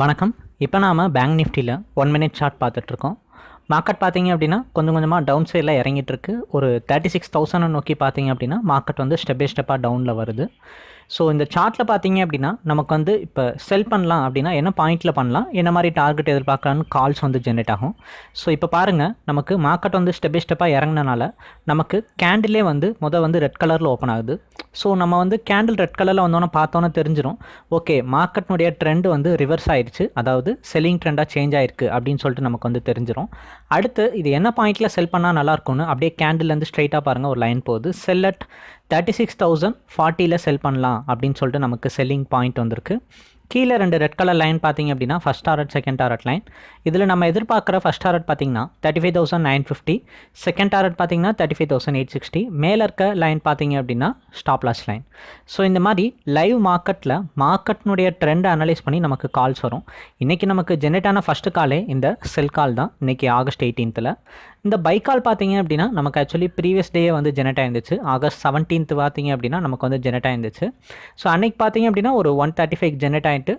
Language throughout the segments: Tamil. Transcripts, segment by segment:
வணக்கம். இப்போ நாம் பேங்க் நிஃப்டியில் ஒன் மினிட் ஷார்ட் பார்த்துட்ருக்கோம். மார்க்கெட் பார்த்தீங்க அப்படின்னா கொஞ்சம் கொஞ்சமாக டவுன் சைடில் இறங்கிட்டு இருக்கு ஒரு தேர்ட்டி சிக்ஸ் தௌசண்ட் நோக்கி பார்த்தீங்க அப்படின்னா மார்க்கெட் வந்து ஸ்டெப் பை ஸ்டெப்பாக டவுனில் வருது. ஸோ இந்த சார்ட்டில் பார்த்தீங்க அப்படின்னா நமக்கு வந்து இப்போ செல் பண்ணலாம் அப்படின்னா என்ன பாயிண்ட்டில் பண்ணலாம் என்ன மாதிரி டார்கெட் எதிர்பார்க்கலான்னு கால்ஸ் வந்து ஜென்ரேட் ஆகும். ஸோ இப்போ பாருங்கள் நமக்கு மார்க்கெட் வந்து ஸ்டெப் பை ஸ்டெப்பாக இறங்கினால நமக்கு கேண்டிலே வந்து மொதல் வந்து ரெட் கலரில் ஓப்பன் ஆகுது. ஸோ நம்ம வந்து கேண்டில் ரெட் கலரில் வந்தோன்னே பார்த்தோன்னே தெரிஞ்சிடும் ஓகே மார்க்கெட்னுடைய ட்ரெண்ட் வந்து ரிவர்ஸ் ஆயிடுச்சு. அதாவது செல்லிங் ட்ரெண்டாக சேஞ்ச் ஆயிருக்கு அப்படின்னு சொல்லிட்டு நமக்கு வந்து தெரிஞ்சிடும் அடுத்து இது என்ன பாயிண்ட்டில் செல் பண்ணால் நல்லா இருக்கும்னு அப்படியே கேண்டில்லேருந்து ஸ்ட்ரைட்டாக பாருங்கள் ஒரு லைன் போகுது. Sell at thirty six thousand ஃபார்ட்டியில் sell பண்ணலாம் அப்படின்னு சொல்லிட்டு நமக்கு செல்லிங் பாயிண்ட் வந்திருக்கு. கீழே ரெண்டு ரெட் கலர் லைன் பார்த்தீங்க அப்படின்னா first target second target line இதில் நம்ம எதிர்பார்க்குற ஃபஸ்ட் டாரட் பார்த்தீங்கன்னா thirty five thousand nine fifty second target பார்த்தீங்கன்னா thirty five thousand eight sixty மேலே இருக்க லைன் பார்த்தீங்க அப்படின்னா ஸ்டாப் லாஸ் லைன் ஸோ இந்த மாதிரி லைவ் மார்க்கெட்டில் மார்க்கெட்னுடைய ட்ரெண்டை அனலைஸ் பண்ணி நமக்கு கால்ஸ் வரும். இன்றைக்கி நமக்கு ஜென்ரேட் ஆன ஃபஸ்ட்டு காலே இந்த செல் கால் தான். இன்றைக்கி ஆகஸ்ட் எயிட்டீன்த்தில் இந்த பைக்கால் பார்த்தீங்க அப்படின்னா நமக்கு ஆக்சுவலி ப்ரீவியஸ் டே வந்து ஜெனரேட் ஆயிருந்துச்சு. ஆகஸ்ட் செவன்டீன்த் பார்த்தீங்க அப்படின்னா நமக்கு வந்து ஜெனரேட் ஆயிருந்துச்சு. ஸோ அன்னைக்கு பார்த்தீங்க அப்படின்னா ஒரு ஒன் தேர்ட்டி ஃபைவ் ஜெனரேட் ஆகிட்டு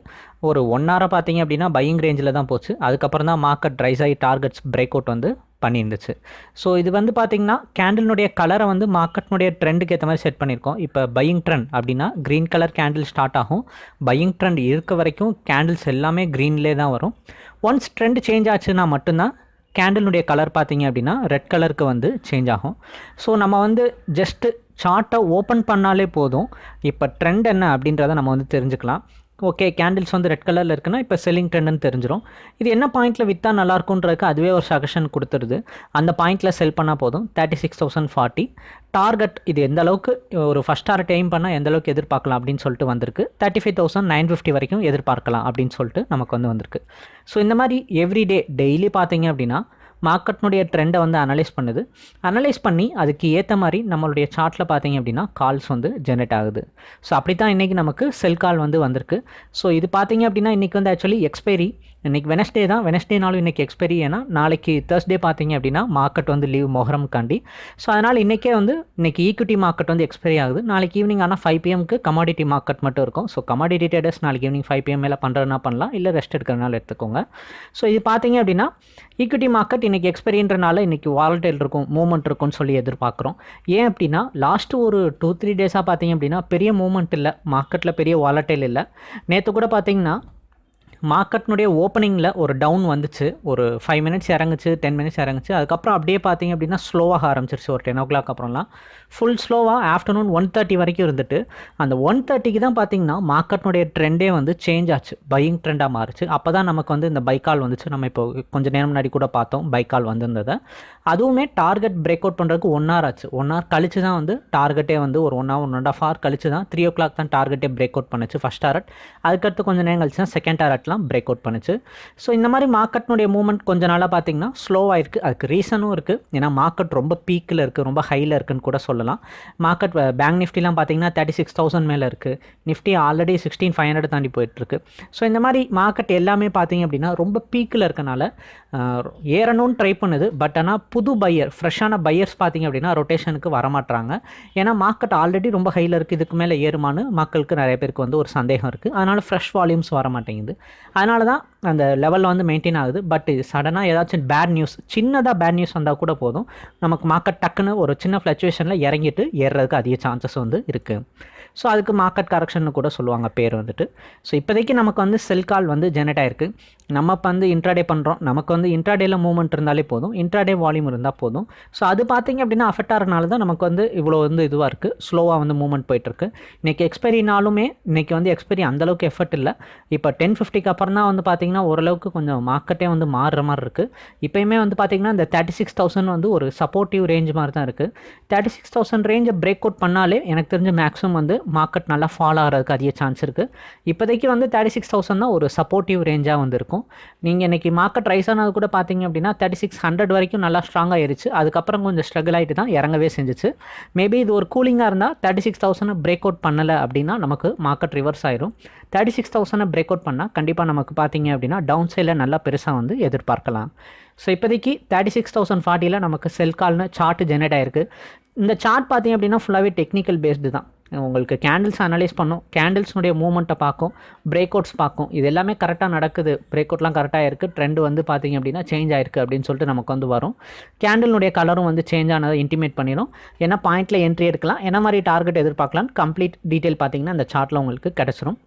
ஒரு ஒன் ஹாராக பார்த்தீங்க அப்படின்னா பையிங் ரேஞ்சில் தான் போச்சு. அதுக்கப்புறம் தான் மார்க்கெட் ரைஸ் ஆகி டார்கெட்ஸ் பிரேக் அவுட் வந்து பண்ணியிருந்துச்சு. ஸோ இது வந்து பார்த்திங்கன்னா கேண்டிலுடைய கலரை வந்து மார்க்கெட்னுடைய ட்ரெண்டுக்கு ஏற்ற மாதிரி செட் பண்ணியிருக்கோம். இப்போ பையிங் ட்ரெண்ட் அப்படின்னா க்ரீன் கலர் கேண்டில் ஸ்டார்ட் ஆகும். பையிங் ட்ரெண்ட் இருக்க வரைக்கும் கேண்டில்ஸ் எல்லாமே க்ரீன்லே தான் வரும். ஒன்ஸ் ட்ரெண்ட் சேஞ்ச் ஆச்சுன்னா மட்டும்தான் கேண்டலுடைய கலர் பார்த்தீங்க அப்படின்னா ரெட் கலருக்கு வந்து சேஞ்ச் ஆகும். ஸோ நம்ம வந்து ஜஸ்ட்டு சார்ட்டை ஓப்பன் பண்ணாலே போதும். இப்போ ட்ரெண்ட் என்ன அப்படின்றத நம்ம வந்து தெரிஞ்சுக்கலாம். ஓகே கேண்டில்ஸ் வந்து ரெட் கலரில் இருக்குன்னா இப்போ செல்லிங் ட்ரெண்டுன்னு தெரிஞ்சிடும் இது என்ன பாயிண்ட்டில் விற்றா நல்லாயிருக்குன்றதுக்கு அதுவே ஒரு சஜஷன் கொடுத்துருது. அந்த பாயிண்ட்டில் செல் பண்ணால் போதும். Thirty six thousand forty target இது எந்த அளவுக்கு ஒரு ஃபஸ்ட் டார்கெட் எய்ம் பண்ணால் எந்த அளவுக்கு எதிர்பார்க்கலாம் அப்படின்னு சொல்லிட்டு வந்திருக்கு. Thirty five thousand nine fifty வரைக்கும் எதிர்பார்க்கலாம் அப்படின்னு சொல்லிட்டு நமக்கு வந்து வந்திருக்கு. ஸோ இந்த மாதிரி எவ்ரிடே டெய்லி பார்த்தீங்க அப்படின்னா மார்க்கெட்னுடைய ட்ரெண்டை வந்து அனலைஸ் பண்ணுது. அனலைஸ் பண்ணி அதுக்கு ஏற்ற மாதிரி நம்மளுடைய சார்ட்டில் பார்த்தீங்க அப்படின்னா கால்ஸ் வந்து ஜென்ரேட் ஆகுது. ஸோ அப்படி தான் இன்றைக்கி நமக்கு செல் கால் வந்து வந்திருக்கு. ஸோ இது பார்த்தீங்க அப்படின்னா இன்றைக்கி வந்து ஆக்சுவலி எக்ஸ்பைரி இன்றைக்கி வெனஸ்டே தான். வெனஸ்டேனாலும் இன்றைக்கி எக்ஸ்பைரி ஏன்னா நாளைக்கு தேர்ஸ்டே பார்த்தீங்க அப்படின்னா மார்க்கெட் வந்து லீவ் மொஹரம் காண்டி. ஸோ அதனால் இன்றைக்கே வந்து இன்றைக்கி ஈக்விட்டி மார்க்கெட் வந்து எக்ஸ்பைரி ஆகுது. நாளைக்கு ஈவினிங் ஆனால் ஃபைவ் பிஎம்க்கு கமாடிட்டி மார்க்கெட் மட்டும் இருக்கும். ஸோ கமாடிட்டி ட்ரேடர்ஸ் நாளைக்கு ஈவினிங் ஃபைவ் பிஎம் மேலே பண்ணுறதுனா பண்ணலாம். இல்லை ரெஸ்ட் எடுக்கிறனால எடுத்துக்கோங்க. ஸோ இது பார்த்தீங்க அப்படின்னா ஈக்விட்டி மார்க்கெட் இன்றைக்கி எக்ஸ்பெரியன்றனால இன்றைக்கி வாலட்டைல் இருக்கும் மூவ்மெண்ட் இருக்கும்னு சொல்லி எதிர்பார்க்குறோம். ஏன் அப்படின்னா லாஸ்ட்டு ஒரு டூ த்ரீ டேஸாக பார்த்தீங்க அப்படின்னா பெரிய மூவ்மெண்ட் இல்லை. மார்க்கெட்டில் பெரிய வாலட்டைல் இல்லை. நேற்று கூட பார்த்தீங்கன்னா மார்க்கெட்னுடைய ஓப்பனிங்கில் ஒரு டவுன் வந்துச்சு. ஒரு ஃபைவ் மினிட்ஸ் இறங்குச்சு டென் மினிட்ஸ் இறங்குச்சு. அதுக்கப்புறம் அப்படியே பார்த்தீங்க அப்படின்னா ஸ்லோவாக ஆரம்பிச்சிருச்சு. ஒரு டென் ஓ கிளாக் அப்புறம்லாம். ஃபுல் ஸ்லோவாக ஆஃப்டர்நூன் ஒன் தேர்ட்டி வரைக்கும் இருந்துட்டு அந்த ஒன் தேர்ட்டிக்கு தான் பார்த்தீங்கன்னா மார்க்கெட்னுடைய ட்ரெண்டே வந்து சேஞ்ச் ஆச்சு. பையிங் ட்ரெண்டாக மாறுச்சு. அப்போ தான் நமக்கு வந்து இந்த பைக்கால் வந்துச்சு. நம்ம இப்போ கொஞ்சம் நேரம் முன்னாடி கூட பார்த்தோம் பைக்கால் வந்திருந்ததை. அதுவுமே டார்கெட் பிரேக் அவுட் பண்ணுறதுக்கு ஒன் ஹவர் ஆச்சு. ஒன் ஹவர் கழிச்சு தான் வந்து டார்கெட்டே வந்து ஒரு one hour one and half hour கழிச்சு தான் த்ரீ ஓ கிளாக் தான் டார்கெட்டே பிரேக் அவுட் பண்ணுச்சு ஃபஸ்ட் டாரட் அதுக்கடுத்து கொஞ்சம் நேரம் கழிச்சு தான் செகண்ட் டாரட்லாம் பிரேக் அவுட் பண்ணுச்சு. ஸோ இந்த மாதிரி மார்க்கெட்னுடைய மூவ்மெண்ட் கொஞ்ச நாளாக பார்த்தீங்கன்னா ஸ்லோவாக இருக்குது அதுக்கு ரீசனும் இருக்குது ஏன்னா மார்க்கெட் ரொம்ப பீக்கில் இருக்குது ரொம்ப ஹையில் இருக்குன்னு கூட சொல்லலாம். மார்க்கெட் பேங்க் நிஃப்டிலாம் பார்த்தீங்கன்னா தேர்ட்டி சிக்ஸ் தௌசண்ட் மேலே இருக்குது Nifty already sixteen five hundred தாண்டி போயிட்டுருக்கு. ஸோ இந்த மாதிரி மார்க்கெட் எல்லாமே பார்த்தீங்க அப்படின்னா ரொம்ப பீக்கில் இருக்கனால ஏறணும்னு ட்ரை பண்ணுது. பட் ஆனால் புது பையர் ஃப்ரெஷ்ஷான பையர்ஸ் பார்த்தீங்க அப்படின்னா ரொட்டேஷனுக்கு வரமாட்டாங்க ஏன்னா மார்க்கெட் ஆல்ரெடி ரொம்ப ஹையில் இருக்குது இதுக்கு மேலே ஏறுமான்னு மக்களுக்கு நிறைய பேருக்கு வந்து ஒரு சந்தேகம் இருக்குது அதனால் ஃப்ரெஷ் வால்யூம்ஸ் வர மாட்டேங்குது அதனால தான் அந்த லெவலில் வந்து மெயின்டைன் ஆகுது. பட் இது சடனாக ஏதாச்சும் பேட் நியூஸ் சின்னதாக பேட் நியூஸ் வந்தால் கூட போதும். நமக்கு மார்க்கெட் டக்குன்னு ஒரு சின்ன ஃப்ளக்சுவேஷனில் இறங்கிட்டு ஏறுறதுக்கு அதிக சான்சஸ் வந்து இருக்குது ஸோ அதுக்கு மார்க்கெட் கரெக்ஷன் கூட சொல்லுவாங்க பேர் வந்துட்டு. ஸோ இப்போதைக்கு நமக்கு வந்து செல் கால் வந்து ஜெனரேட் ஆயிருக்கு. நம்ம இப்போ வந்து இன்ட்ராடே பண்ணுறோம் நமக்கு வந்து இன்ட்ராடேல மூவ்மெண்ட் இருந்தாலே போதும். இன்ட்ராடே வால்யூம் இருந்தால் போதும். ஸோ அது பார்த்தீங்க அப்படின்னா அஃபெக்ட் ஆகிறனால தான் நமக்கு வந்து இவ்வளோ வந்து இதுவாக இருக்குது ஸ்லோவாக வந்து மூவ்மெண்ட் போயிட்டுருக்கு இன்றைக்கி எக்ஸ்பைரினாலுமே இன்றைக்கி வந்து எக்ஸ்பைரி அந்தளவுக்கு எஃபர்ட் இல்லை. இப்போ டென் ஃபிஃப்டிக்கு அப்புறம் தான் வந்து பார்த்திங்கன்னா ஓரளவுக்கு கொஞ்சம் மார்க்கெட்டே வந்து மாறுற மாதிரி இருக்குது இப்போயுமே வந்து பார்த்திங்கன்னா இந்த தேர்ட்டி சிக்ஸ் தௌசண்ட் வந்து ஒரு சப்போர்ட்டிவ் ரேஞ்ச் மாதிரி தான் இருக்குது தேர்ட்டி சிக்ஸ் தௌசண்ட் ரேஞ்சை பிரேக் அவுட் பண்ணாலே எனக்கு தெரிஞ்ச மேக்ஸிமம் வந்து மார்க்கெட் நல்லா ஃபாலோ ஆகிறதுக்கு அதிக சான்ஸ் இருக்குது இப்போதைக்கு வந்து தேர்ட்டி சிக்ஸ் தௌசண்ட் தான் ஒரு சப்போர்ட்டிவ் ரேஞ்சாக வந்திருக்கும். நீங்கள் இன்றைக்கி மார்க்கெட் ரைஸ் ஆனது கூட பார்த்தீங்க அப்படின்னா தேர்ட்டி சிக்ஸ் ஹண்ட்ரட் வரைக்கும் நல்லா ஸ்ட்ராங்காக ஆயிருச்சு. அதுக்கப்புறம் கொஞ்சம் ஸ்ட்ரகிள் ஆகிட்டு தான் இறங்கவே செஞ்சிச்சு. மேபி இது ஒரு கூலிங்காக இருந்தால் thirty six thousand break out பண்ணலை அப்படின்னா நமக்கு மார்க்கெட் ரிவர்ஸ் ஆயிரும். Thirty six thousand break out பண்ணால் கண்டிப்பாக நமக்கு பார்த்தீங்க அப்படின்னா டவுன் சைடில் நல்லா பெருசாக வந்து எதிர்பார்க்கலாம். ஸோ இப்போதைக்கு தேர்ட்டி சிக்ஸ் தௌசண்ட் ஃபார்ட்டியில் நமக்கு செல் கால்னு சார்ட் ஜெனரேட் ஆயிருக்கு. இந்த சார்ட் பார்த்தீங்க அப்படின்னா ஃபுல்லாகவே டெக்னிக்கல் பேஸ்டு தான். உங்களுக்கு கேண்டில்ஸ் அனலைஸ் பண்ணும். கேண்டில்ஸ்னுடைய மூவ்மெண்ட்டை பார்க்கும். பிரேக் அவுட்ஸ் பார்க்கும். இது எல்லாமே கரெக்டாக நடக்குது. பிரேக் அவுட்லாம் கரெக்டாக இருக்குது ட்ரெண்ட் வந்து பார்த்திங்க அப்படின்னா சேஞ்ச் ஆயிருக்கு அப்படின்னு சொல்லிட்டு நமக்கு வந்து வரும். கேண்டிலுடைய கலரும் வந்து சேஞ்ச் ஆனதை இன்டிமேட் பண்ணிடும் ஏன்னா பாயிண்ட்டில் என்ட்ரி எடுக்கலாம். என்ன மாதிரி டார்கெட் எதிர்பார்க்கலாம் கம்ப்ளீட் டீட்டெயில் பார்த்தீங்கன்னா அந்த சார்ட்டில் உங்களுக்கு கிடச்சிரும்.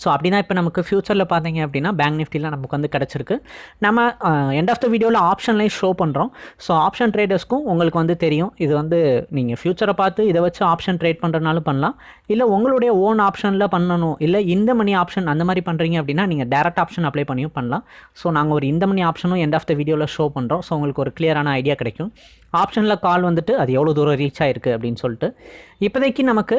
ஸோ அப்படின்னா இப்போ நமக்கு ஃப்யூச்சரில் பார்த்தீங்க அப்படின்னா பேங்க் நிஃப்டியில் நமக்கு வந்து கிடச்சிருக்கு. நம்ம எண்ட் ஆஃப் த வீடியோவில் ஆப்ஷன்லையும் ஷோ பண்ணுறோம் ஸோ ஆப்ஷன் ட்ரேடர்ஸ்க்கும் உங்களுக்கு வந்து தெரியும். இது வந்து நீங்கள் ஃப்யூச்சரை பார்த்து இதை வச்சு ஆப்ஷன் ட்ரேட் பண்ணுறனாலும் பண்ணலாம். இல்லை உங்களுடைய ஓன் ஆப்ஷனில் பண்ணணும். இல்லை இந்த மணி ஆப்ஷன் அந்த மாதிரி பண்ணுறீங்க அப்படின்னா நீங்கள் டேரக்ட் ஆப்ஷன் அப்ளை பண்ணியும் பண்ணலாம். ஸோ நாங்கள் ஒரு இந்த மணி ஆப்ஷனும் எண்ட் ஆஃப் த வீடியோவில் ஷோ பண்ணுறோம் ஸோ உங்களுக்கு ஒரு கிளியரான ஐடியா கிடைக்கும். ஆப்ஷனில் கால் வந்துட்டு அது எவ்வளோ தூரம் ரீச் ஆயிருக்கு அப்படின்னு சொல்லிட்டு. இப்போதைக்கு நமக்கு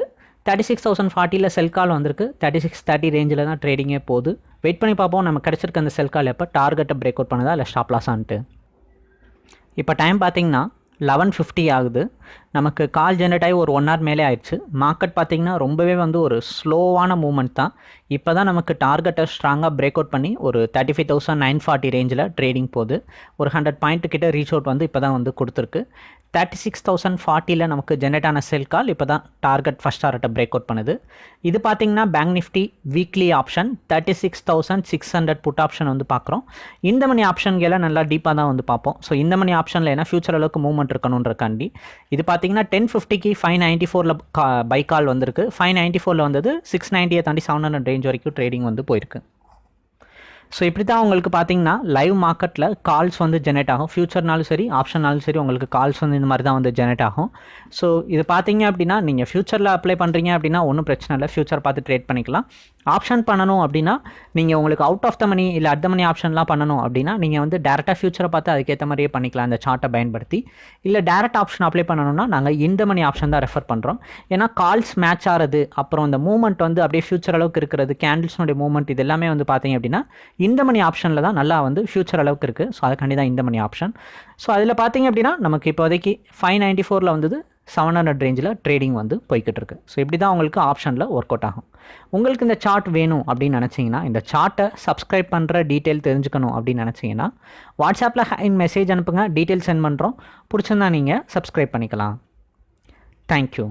தேர்ட்டி சிக்ஸ் தௌசண்ட் ஃபார்ட்டியில் செல் கால் வந்திருக்கு. தேர்ட்டி சிக்ஸ் தேர்ட்டி ரேஞ்சில் தான் ட்ரேடிங்கே போகுது. வெயிட் பண்ணி பார்ப்போம். நம்ம கிடச்சிருக்க அந்த செல் கால் எப்போ? டார்கெட்டை பிரேக் அவுட் பண்ணுதா? இல்லை ஸ்டாப் லாஸான்ட்டு இப்போ டைம் பார்த்தீங்கன்னா லெவன் ஃபிஃப்டி ஆகுது. நமக்கு கால் ஜென்ரேட் ஆகி ஒரு ஒன் ஹவர் மேலே ஆயிடுச்சு. மார்க்கெட் பார்த்திங்கன்னா ரொம்பவே வந்து ஒரு ஸ்லோவான மூமெண்ட் தான். இப்போ தான் நமக்கு டார்கெட்டை ஸ்ட்ராங்காக பிரேக் அவுட் பண்ணி ஒரு thirty five thousand nine forty ரேஞ்சில் ட்ரேடிங் போகுது. ஒரு ஹண்ட்ரட் பாயிண்ட் கிட்ட ரீச் அவுட் வந்து இப்போ தான் வந்து கொடுத்துருக்கு. தேர்ட்டி சிக்ஸ் தௌசண்ட் ஃபார்ட்டியில் நமக்கு ஜென்ரேட் ஆன செல் கால் இப்போ தான் டார்கெட் ஃபஸ்ட் டார்கெட்டை பிரேக் அவுட் பண்ணுது. இது பார்த்தீங்கன்னா bank Nifty weekly option thirty six thousand six hundred put option வந்து பார்க்குறோம். இந்த மணி ஆப்ஷன்களை நல்லா டீப்பாக தான் வந்து பார்ப்போம். ஸோ இந்த மணி ஆப்ஷனில் ஏன்னா ஃபியூச்சர் அளவுக்கு மூவ்மெண்ட் இருக்கணுன்றக்காண்டி இது பார்த்தீங்கன்னா டென் ஃபிஃப்டிக்கு ஃபைவ் நைன்ட்டி ஃபோரில் பை கால் வந்திருக்கு. ஃபைவ் நைன்ட்டி ஃபோரில் வந்தது சிக்ஸ் நைன்ட்டியை தாண்டி செவன் ஹண்ட்ரட் ரேஞ்ச் வரைக்கும் ட்ரேடிங் வந்து போயிருக்கு. ஸோ இப்படி தான் உங்களுக்கு பார்த்தீங்கன்னா லைவ் மார்க்கெட்டில் கால்ஸ் வந்து ஜெனரேட் ஆகும். ஃபியூச்சர்னாலும் சரி ஆப்ஷன்னாலும் சரி உங்களுக்கு கால்ஸ் வந்து இந்த மாதிரி தான் வந்து ஜெனரேட் ஆகும். ஸோ இது பார்த்தீங்க அப்படின்னா நீங்கள் ஃபியூச்சரில் அப்ளை பண்ணுறீங்க அப்படின்னா ஒன்றும் பிரச்சனை இல்லை. ஃபியூச்சர் பார்த்து ட்ரேட் பண்ணிக்கலாம். ஆப்ஷன் பண்ணணும் அப்படின்னா நீங்கள் உங்களுக்கு அவுட் ஆஃப் த மணி இல்லை அட் த மணி ஆப்ஷன்லாம் பண்ணணும் அப்படின்னா நீங்கள் வந்து டேரெக்டாக ஃபியூச்சரை பார்த்து அதுக்கேற்ற மாதிரியே பண்ணிக்கலாம். அந்த சார்ட்டை பயன்படுத்தி. இல்லை டேரெக்ட் ஆப்ஷன் அப்ளை பண்ணணும்னா நாங்கள் இந்த மணி ஆப்ஷன் தான் ரெஃபர் பண்ணுறோம் ஏன்னா கால்ஸ் மேட்ச் ஆகிறது அப்புறம் இந்த மூவ்மெண்ட் வந்து அப்படியே ஃபியூச்சர் அளவுக்கு இருக்கிறது கேண்டில்ஸ்னுடைய மூவ்மெண்ட் இது எல்லாமே வந்து பார்த்தீங்க அப்படின்னா இந்த மணி ஆப்ஷனில் தான் நல்லா வந்து ஃபியூச்சர் அளவுக்கு இருக்குது ஸோ அதுக்காண்டி தான் இந்த மணி ஆப்ஷன் ஸோ அதில் பார்த்தீங்க அப்படின்னா நமக்கு இப்போதைக்கு ஃபைவ் நைன்ட்டி ஃபோரில் வந்தது செவன் ஹண்ட்ரட் ரேஞ்சில் ட்ரேடிங் வந்து போய்கிட்டு இருக்கு ஸோ இப்படி தான் உங்களுக்கு ஆப்ஷனில் ஒர்க் அவுட் ஆகும். உங்களுக்கு இந்த சார்ட் வேணும் அப்படின்னு நினச்சிங்கன்னா இந்த சார்ட்டை சப்ஸ்கிரைப் பண்ணுற டீட்டெயில் தெரிஞ்சுக்கணும் அப்படின்னு நினச்சிங்கன்னா வாட்ஸ்அப்பில் ஹைன் மெசேஜ் அனுப்புங்க. டீட்டெயில் சென்ட் பண்ணுறோம் பிடிச்சிருந்தா நீங்கள் சப்ஸ்கிரைப் பண்ணிக்கலாம். தேங்க்யூ